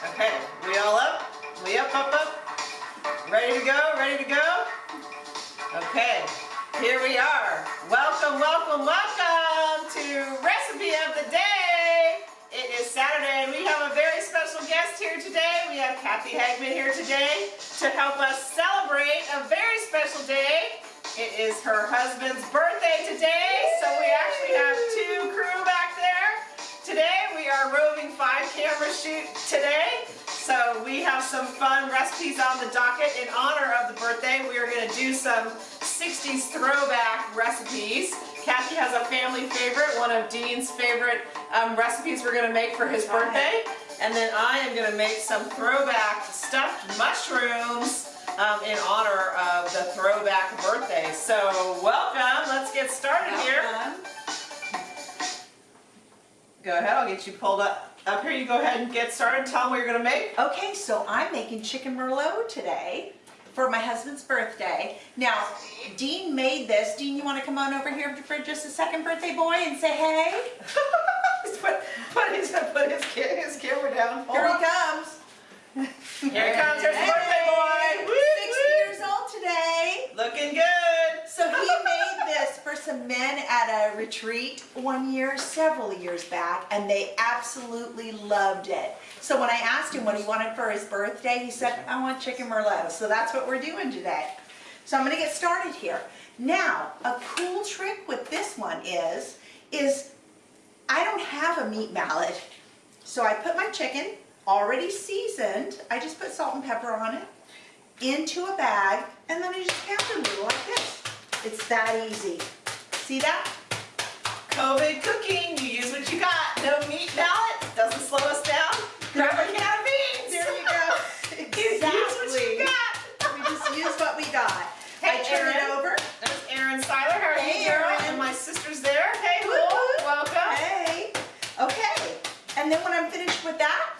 Okay, we all up? We up, up, up? Ready to go? Ready to go? Okay, here we are. Welcome, welcome, welcome to Recipe of the Day. It is Saturday and we have a very special guest here today. We have Kathy Hagman here today to help us celebrate a very special day. It is her husband's birthday today, so we actually have two crew. Are roving five camera shoot today. So we have some fun recipes on the docket in honor of the birthday. We are going to do some 60s throwback recipes. Kathy has a family favorite, one of Dean's favorite um, recipes we're going to make for his birthday. And then I am going to make some throwback stuffed mushrooms um, in honor of the throwback birthday. So welcome, let's get started here. Go ahead, I'll get you pulled up, up here. You go ahead and get started. Tell them what you're going to make. Okay, so I'm making chicken merlot today for my husband's birthday. Now, Dean made this. Dean, you want to come on over here for just a second, birthday boy, and say hey? He's put, put, his, put his, his camera down. Hold Here on. he comes. Here he comes. There's the birthday boy. Woo, 60 woo. years old today. Looking good. So he made this for some men at a retreat one year, several years back, and they absolutely loved it. So when I asked him what he wanted for his birthday, he said, I want chicken merlot. So that's what we're doing today. So I'm gonna get started here. Now, a cool trick with this one is, is I don't have a meat mallet. So I put my chicken, already seasoned, I just put salt and pepper on it, into a bag, and then I just pound it a little like this. It's that easy. See that? COVID cooking. You use what you got. No meat mallet. Doesn't slow us down. Grab a can of beans. There you go. Use what you Exactly. got. We just use what we got. Hey, I turn it over. There's Erin Seiler. How are Hey, you. And my sister's there. Hey, Woo. Welcome. Hey. Okay. And then when I'm finished with that,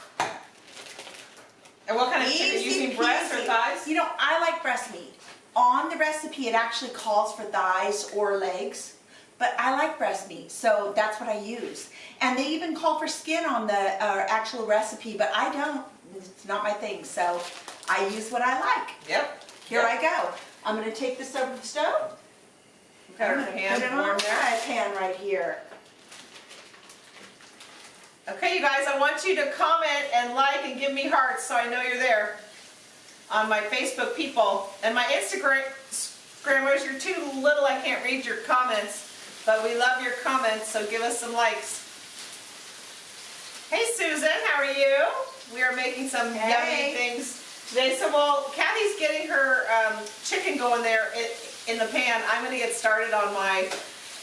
And what kind of chicken? Using breast or thighs? You know, I like breast meat. On the recipe, it actually calls for thighs or legs, but I like breast meat, so that's what I use. And they even call for skin on the uh, actual recipe, but I don't. It's not my thing, so I use what I like. Yep. Here Yep. I go. I'm going to take this over the stove. Got our pan put it on warm there. pan right here. Okay, you guys, I want you to comment and like and give me hearts so I know you're there on my Facebook people. And my Instagram, you're too little, I can't read your comments, but we love your comments, so give us some likes. Hey Susan, how are you? We are making some Hey. yummy things today. So while Kathy's getting her um, chicken going there in, in the pan, I'm gonna get started on my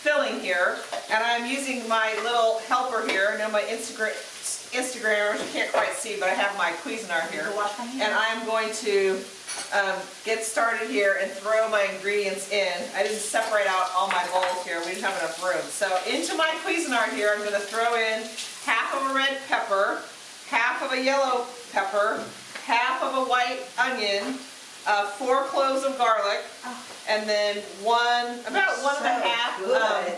filling here. And I'm using my little helper here. Now my Instagram, Instagrammers, you can't quite see, but I have my Cuisinart here. Go wash my hands. And I'm going to um, get started here and throw my ingredients in. I didn't separate out all my bowls here. We didn't have enough room. So into my Cuisinart here, I'm gonna throw in half of a red pepper, half of a yellow pepper, half of a white onion, uh, four cloves of garlic, Oh. and then one, about one and a half um,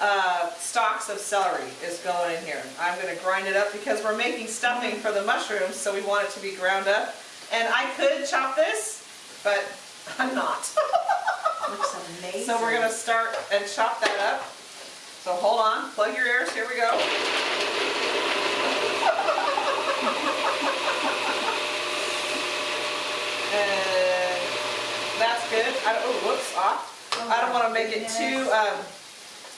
uh, stalks of celery is going in here. I'm going to grind it up because we're making stuffing for the mushrooms, so we want it to be ground up. And I could chop this, but I'm not. Looks amazing. so we're going to start and chop that up. So hold on, plug your ears, here we go. And that's good. I don't, oh, whoops, off. Oh I don't want to make it too, um,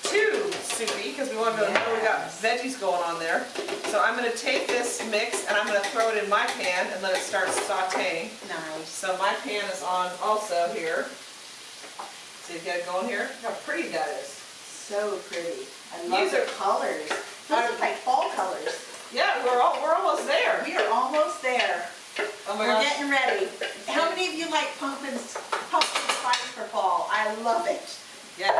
too soupy because we want to know we got veggies going on there. So I'm going to take this mix and I'm going to throw it in my pan and let it start sauteing. Nice. So my pan is on also here. So you've got it going here? Look how pretty that is. So pretty. I love These the are- colors. Those are like fall colors. Yeah, we're all, we're almost there. We are almost there. Oh my We're gosh. getting ready. How many of you like pumpkins, pumpkin spice for fall? I love it. Yes.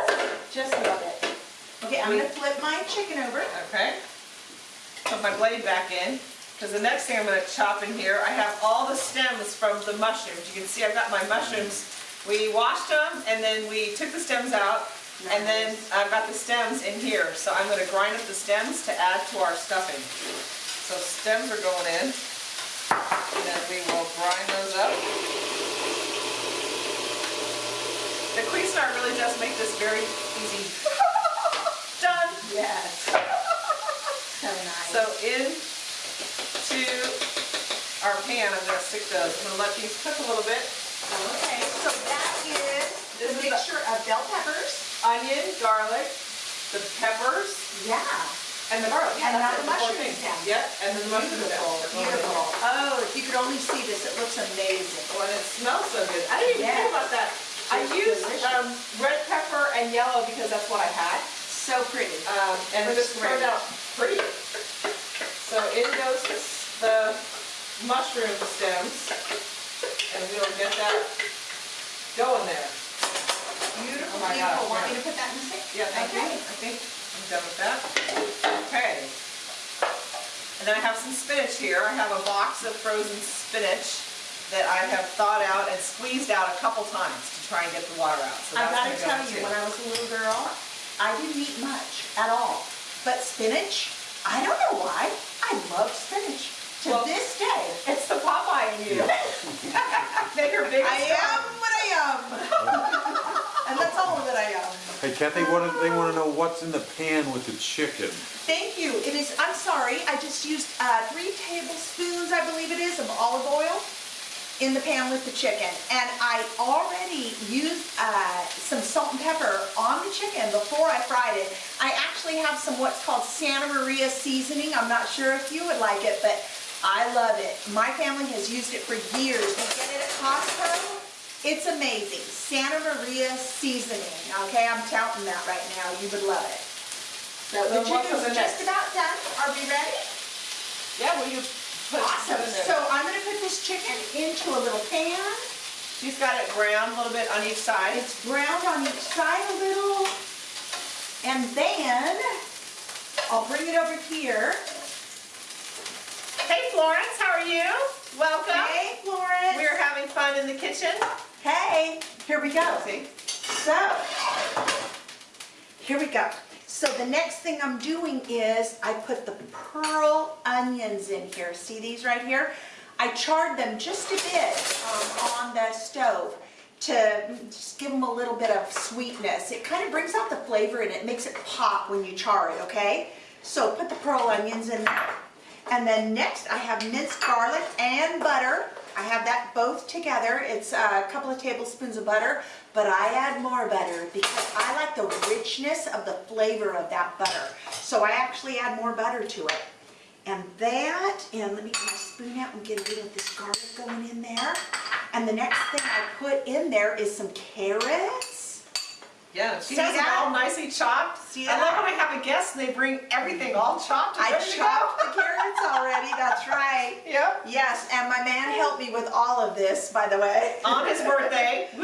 Just love it. Okay, I'm gonna flip my chicken over. Okay. Put my blade back in. Because the next thing I'm going to chop in here, I have all the stems from the mushrooms. You can see I've got my mushrooms. We washed them and then we took the stems out and then I've got the stems in here. So I'm going to grind up the stems to add to our stuffing. So stems are going in. Star really does make this very easy. Done. Yes. So nice. So into our pan, I'm gonna stick those. I'm gonna let these cook a little bit. Okay, so that is This is the- mixture of bell peppers. Onion, garlic, the peppers, Yeah. and the garlic. And now that's the mushrooms down. Yep, and then the mushrooms. Beautiful, beautiful. Oh, if you could only see this, it looks amazing. Oh, and it smells so good. I didn't even think about that. I It's used delicious. Um, red pepper and yellow because that's what I had. So pretty. Um, and just turned out pretty. So in goes this- the mushroom stems, and we'll get that going there. Beautiful, Oh my beautiful. Want me to put that in the sink? Yeah, thank you. Okay. I think I'm done with that. Okay. And then I have some spinach here. I have a box of frozen spinach that I have thawed out and squeezed out a couple times to try and get the water out. So I that's gotta go tell you, too. when I was a little girl, I didn't eat much at all. But spinach, I don't know why, I love spinach. To Well- this day. It's the Popeye in you. Make her big I am what I am. And that's all that I am. Hey Kathy, what, do- they wanna know what's in the pan with the chicken. Thank you. It is, I'm sorry, I just used uh, three tablespoons, I believe it is, of olive oil in the pan with the chicken. And I already used uh, some salt and pepper on the chicken before I fried it. I actually have some what's called Santa Maria seasoning. I'm not sure if you would like it, but I love it. My family has used it for years. We get it at Costco. It's amazing. Santa Maria seasoning. Okay, I'm touting that right now. You would love it. So the chicken's just about done. Are we ready? Yeah, will you put Awesome. put in there? So I'm gonna put this chicken into a little pan. She's got it browned a little bit on each side. It's browned on each side a little. And then I'll bring it over here. Hey Florence, how are you? Welcome. Hey, Florence. We're having fun in the kitchen. Hey, here we go. See? So, here we go. So the next thing I'm doing is I put the pearl onions in here. See these right here? I charred them just a bit um, on the stove to just give them a little bit of sweetness. It kind of brings out the flavor and it makes it pop when you char it, okay? So put the pearl onions in there. And then next I have minced garlic and butter. I have that both together. It's a couple of tablespoons of butter, but I add more butter because I like the richness of the flavor of that butter. So I actually add more butter to it. And that, and let me get my spoon out and get a little of this garlic going in there. And the next thing I put in there is some carrots. Yeah, she See has that? it all nicely chopped. See I that? love when I have a guest and they bring everything all chopped I ready to go. chopped the carrots already, that's right. Yep. Yes, and my man helped me with all of this, by the way. On his birthday.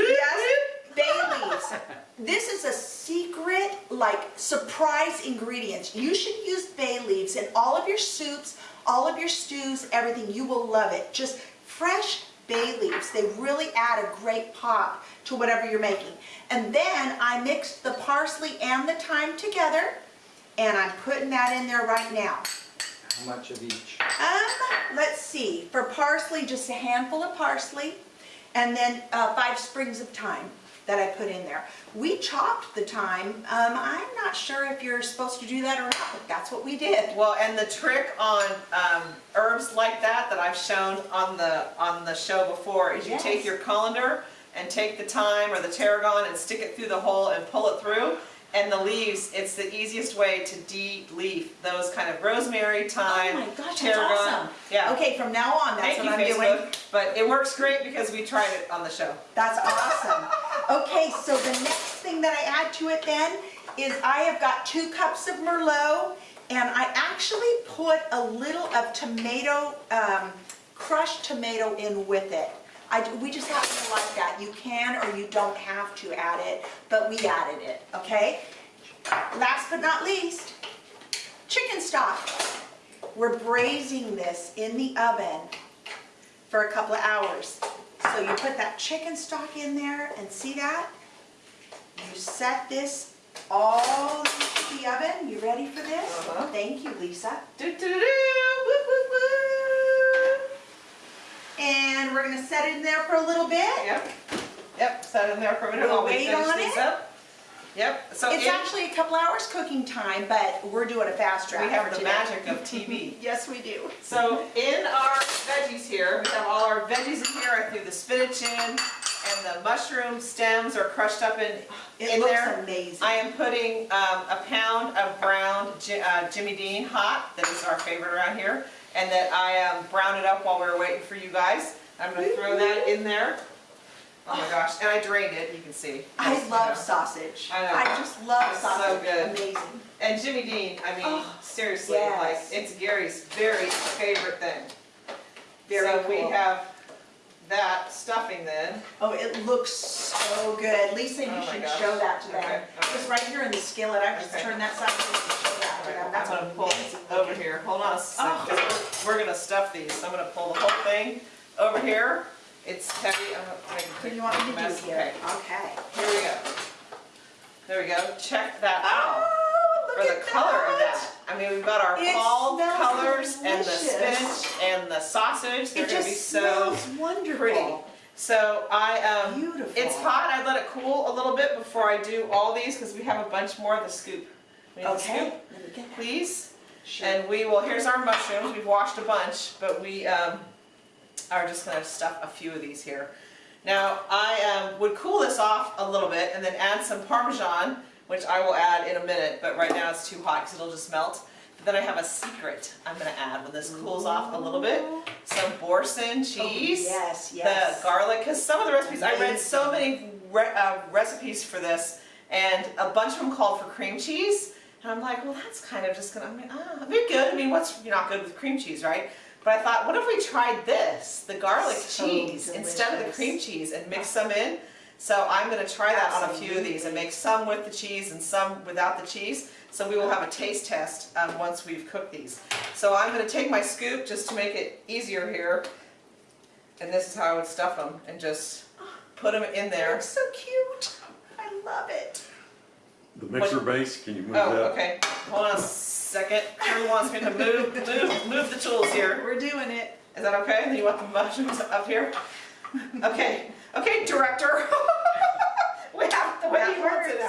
Yes, leaves. This is a secret, like, surprise ingredient. You should use bay leaves in all of your soups, all of your stews, everything. You will love it. Just fresh bay leaves. They really add a great pop to whatever you're making. And then I mixed the parsley and the thyme together, and I'm putting that in there right now. How much of each? Um, let's see, for parsley, just a handful of parsley, and then uh, five sprigs of thyme that I put in there. We chopped the thyme. Um, I'm not sure if you're supposed to do that or not, but that's what we did. Well, and the trick on um, herbs like that that I've shown on the on the show before is you Yes. take your colander and take the thyme or the tarragon and stick it through the hole and pull it through. And the leaves, it's the easiest way to de-leaf those kind of rosemary, thyme, Oh my gosh, that's tarragon. awesome. Yeah. Okay, from now on, that's Thank you, what I'm doing. But it works great because we tried it on the show. That's awesome. Okay, so the next thing that I add to it then is I have got two cups of Merlot and I actually put a little of tomato, um, crushed tomato in with it. I, we just happen to like that. You can or you don't have to add it, but we added it, okay? Last but not least, chicken stock. We're braising this in the oven for a couple of hours. So you put that chicken stock in there and see that? You set this all into the oven. You ready for this? Uh-huh. Thank you, Lisa. Do-do-do-do, woo, woo, woo. And we're gonna set it in there for a little bit. Yep. Yep, set it in there for a minute We'll while we wait finish on it. up. Yep, so It's in- actually a couple hours cooking time, but we're doing a fast track we have the today. magic of TV. Yes, we do. So in our veggies here, we have all our veggies in here. I threw the spinach in and the mushroom stems are crushed up in, It in looks there. amazing. I am putting um, a pound of browned uh, Jimmy Dean hot, that is our favorite around here, and that I um, browned it up while we were waiting for you guys. I'm gonna throw that in there. Oh my gosh, and I drained it, you can see. I Just, you love know. sausage. I know. just love It's so sausage. good. Amazing. And Jimmy Dean, I mean, Oh, seriously, like, it's Gary's very favorite thing. Very So we have that stuffing then. Oh, it looks so good. Lisa, you Oh should gosh. show that to them. Okay, okay. It's right here in the skillet. I just Okay. turned that side so you can show that to them. I'm gonna pull amazing. over here, hold on a second, Oh. we're, we're gonna stuff these, so I'm gonna pull the whole thing over here. It's heavy, I'm gonna make a What do you want me to do mess. here? Okay, Okay. here we go. There we go, check that out. Oh, For the at color of that. that. I mean, we've got our It fall colors and the spinach and the sausage, they're It gonna be just so wonderful. pretty. So I, um, Beautiful. It's hot, I let it cool a little bit before I do all these, because we have a bunch more of the scoop. We need the Okay. scoop, Let me get please. Sure. And we will, here's our mushrooms, we've washed a bunch, but we, um, are just gonna stuff a few of these here. Now, I, um, would cool this off a little bit and then add some Parmesan, which I will add in a minute, but right now it's too hot because it'll just melt. But then I have a secret I'm gonna add when this cools off a little bit. Some Boursin cheese Oh, yes, the yes. garlic, because some of the recipes, I read so many re- uh, recipes for this, and a bunch of them called for cream cheese, and I'm like, well, that's kind of just gonna, I mean, ah, be good, I mean, what's, you're not good with cream cheese, right? But I thought, what if we tried this, the garlic So cheese, instead of the cream cheese, and mix some in? So I'm gonna try that on a few of these, and make some with the cheese and some without the cheese, so we will have a taste test, um, once we've cooked these. So I'm gonna take my scoop, just to make it easier here, and this is how I would stuff them and just put them in there. They're so cute. I love it. The mixer base, can you move Oh, that? okay. Hold on a second. Drew wants me to move, move, move the tools here. We're doing it. Is that okay? Then you want the mushrooms up here? Okay, okay, director. We have the way he wants it works.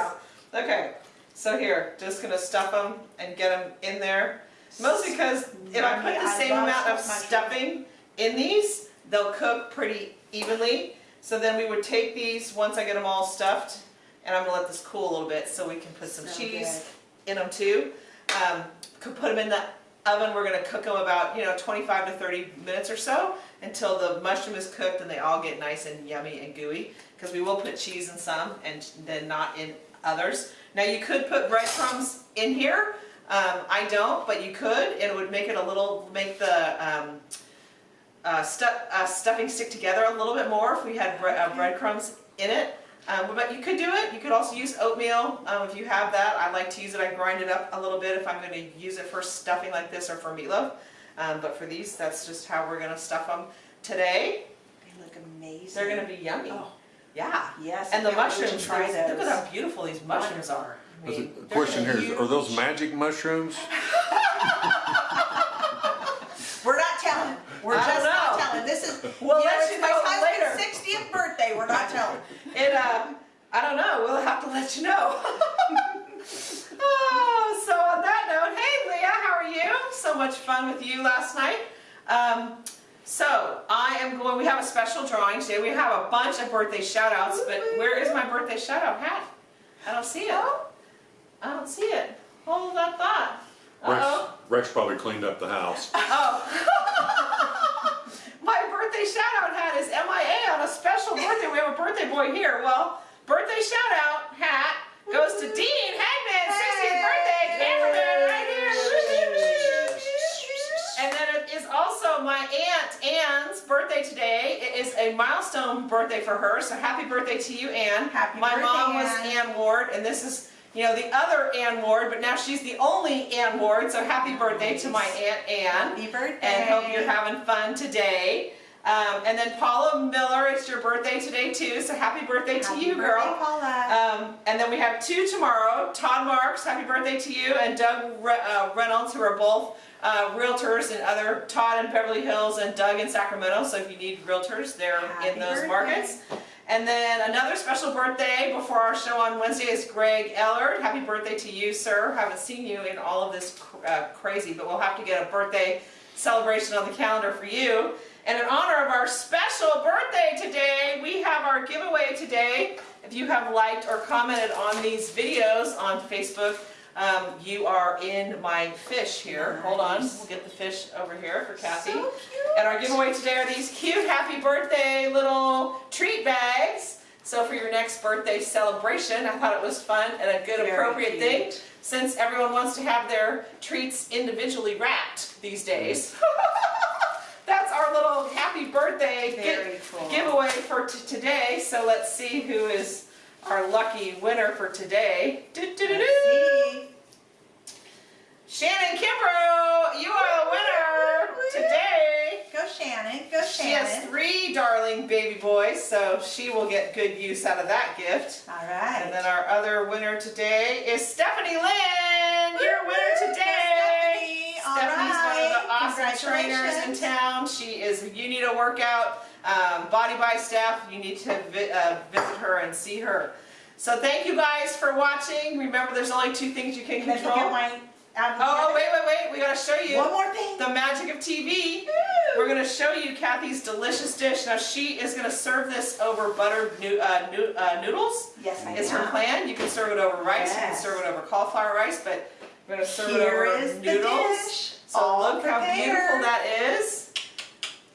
now. Okay, so here, just gonna stuff them and get them in there. Mostly because if I put the same amount of stuffing in these, they'll cook pretty evenly. So then we would take these, once I get them all stuffed, and I'm gonna let this cool a little bit so we can put some So cheese in them too. Um, could put them in the oven, we're gonna cook them about, you know, 25 to 30 minutes or so until the mushroom is cooked and they all get nice and yummy and gooey. Because we will put cheese in some and then not in others. Now you could put breadcrumbs in here. Um, I don't, but you could. It would make it a little, make the um, uh, stu uh, stuffing stick together a little bit more if we had bre uh, breadcrumbs in it. Um, but you could do it. You could also use oatmeal um, if you have that. I like to use it. I grind it up a little bit if I'm going to use it for stuffing like this or for meatloaf. Um, but for these, that's just how we're going to stuff them today. They look amazing. They're going to be yummy. Oh, Yeah. yes. And the I can't wait to mushrooms, Try those- those. look at how beautiful these mushrooms are. I There's a- mean, The they're question here is, are those magic mushrooms? We're not telling. We're I just don't not telling. This is, We'll you know, let it's you my know husband's later. 60th birthday. We're not telling. It, uh, I don't know, we'll have to let you know. oh, so on that note, hey Leah, how are you? So much fun with you last night. Um, so I am going, we have a special drawing today. We have a bunch of birthday shout outs, but where is my birthday shout out hat? I don't see it. I don't see it. Hold that thought. Rex, Uh-oh. Rex probably cleaned up the house. Oh. Birthday shout out hat is MIA on a special birthday. We have a birthday boy here. Well, birthday shout out hat goes to Dean Hagman, 60th birthday, cameraman right here. And then it is also my aunt Ann's birthday today. It is a milestone birthday for her, so happy birthday to you, Ann. Happy my birthday, mom was Ann. Ann Ward, and this is, you know, the other Ann Ward, but now she's the only Ann Ward, so happy birthday to my Aunt Ann. Happy birthday. And hope you're having fun today. Um, and then Paula Miller, it's your birthday today too, so happy birthday to you, birthday, girl. Paula. Um, and then we have two tomorrow. Todd Marks, happy birthday to you, and Doug Re- uh, Reynolds, who are both uh, realtors in other Todd in Beverly Hills and Doug in Sacramento. So if you need realtors, they're Happy in those birthday. markets. And then another special birthday before our show on Wednesday is Greg Ellard. Happy birthday to you, sir. Haven't seen you in all of this cr- uh, crazy, but we'll have to get a birthday celebration on the calendar for you. And in honor of our special birthday today, we have our giveaway today. If you have liked or commented on these videos on Facebook, um, you are in my fish here. Hold on, we'll get the fish over here for Kathy. So cute. And our giveaway today are these cute happy birthday little treat bags. So for your next birthday celebration, I thought it was fun and a good Very appropriate cute. thing since everyone wants to have their treats individually wrapped these days. That's our little happy birthday Very cool. giveaway for today. So let's see who is our lucky winner for today. Do-do-do-do. See. Shannon Kimbrough, you are the winner today. Go Shannon, go Shannon. She has three darling baby boys, so she will get good use out of that gift. All And then our other winner today is Stephanie Lynn. You're a winner today. The trainers in town. She is. You need a workout, um, Body by Staff, You need to vi- uh, visit her and see her. So thank you guys for watching. Remember, there's only two things you can control. my. um, Oh, wait, wait, wait. We gotta show you One more thing. the magic of TV. We're gonna show you Kathy's delicious dish. Now she is gonna serve this over buttered noo- uh, noo- uh, noodles. Yes, I Is her plan. You can serve it over rice, Yes. you can serve it over cauliflower rice, but we're gonna serve it Here over is the noodles. So all look how beautiful that is.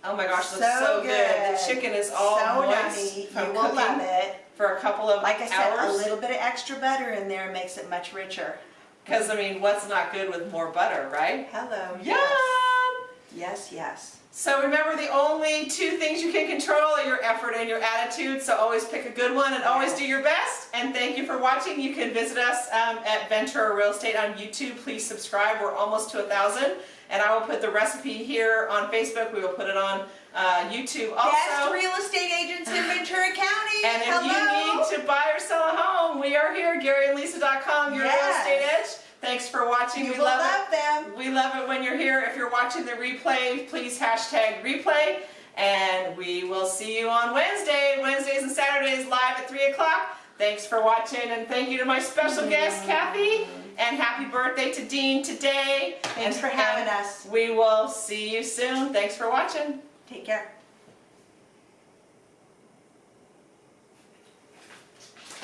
Oh my gosh, looks So so, good. good. The chicken is all so moist yummy. from You will cooking love it. for a couple of Like I said, a little bit of extra butter in there makes it much richer. Because I mean, what's not good with more butter, right? Hello. Yum! Yes, yes. So remember, the only two things you can control are your effort and your attitude. So always pick a good one and always do your best. And thank you for watching. You can visit us um, at Ventura Real Estate on YouTube. Please subscribe. We're almost to a thousand. And I will put the recipe here on Facebook. We will put it on uh, YouTube also. Best real estate agents in Ventura County. And if Hello. you need to buy or sell a home, we are here, GaryandLisa.com, your real Yes. estate edge. Thanks for watching. you we love, love it. them. We love it when you're here. If you're watching the replay, please hashtag replay. And we will see you on Wednesday, Wednesdays and Saturdays live at 3 o'clock. Thanks for watching and thank you to my special guest, Kathy. And happy birthday to Dean today. Thanks And- for having us. We will see you soon. Thanks for watching. Take care.